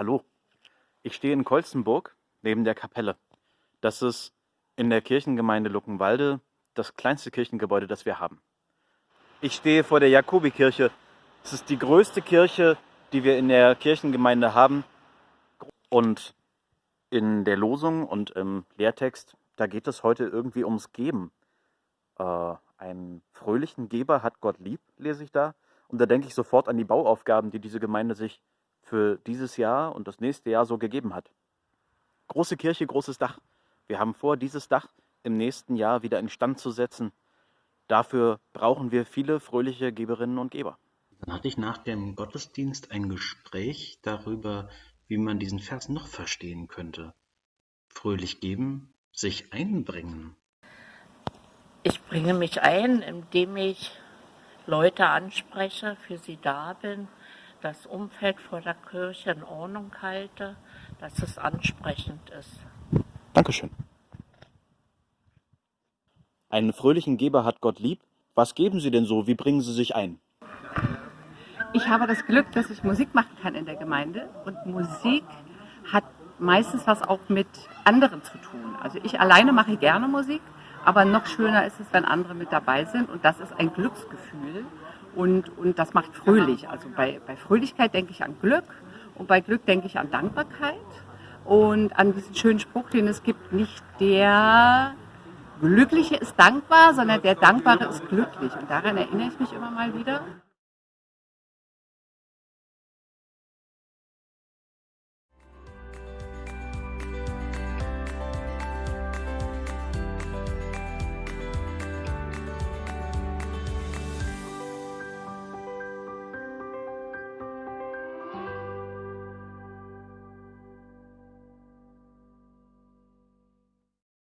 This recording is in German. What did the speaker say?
Hallo, ich stehe in Kolzenburg neben der Kapelle. Das ist in der Kirchengemeinde Luckenwalde das kleinste Kirchengebäude, das wir haben. Ich stehe vor der Jakobikirche. Es ist die größte Kirche, die wir in der Kirchengemeinde haben. Und in der Losung und im Lehrtext, da geht es heute irgendwie ums Geben. Äh, einen fröhlichen Geber hat Gott lieb, lese ich da. Und da denke ich sofort an die Bauaufgaben, die diese Gemeinde sich für dieses Jahr und das nächste Jahr so gegeben hat. Große Kirche, großes Dach. Wir haben vor, dieses Dach im nächsten Jahr wieder instand zu setzen. Dafür brauchen wir viele fröhliche Geberinnen und Geber. Dann hatte ich nach dem Gottesdienst ein Gespräch darüber, wie man diesen Vers noch verstehen könnte. Fröhlich geben, sich einbringen. Ich bringe mich ein, indem ich Leute anspreche, für sie da bin, das Umfeld vor der Kirche in Ordnung halte, dass es ansprechend ist. Dankeschön. Einen fröhlichen Geber hat Gott lieb. Was geben Sie denn so? Wie bringen Sie sich ein? Ich habe das Glück, dass ich Musik machen kann in der Gemeinde und Musik hat meistens was auch mit anderen zu tun. Also ich alleine mache gerne Musik, aber noch schöner ist es, wenn andere mit dabei sind und das ist ein Glücksgefühl und, und das macht fröhlich. Also bei, bei Fröhlichkeit denke ich an Glück und bei Glück denke ich an Dankbarkeit und an diesen schönen Spruch, den es gibt, nicht der Glückliche ist dankbar, sondern der Dankbare ist glücklich. Und daran erinnere ich mich immer mal wieder.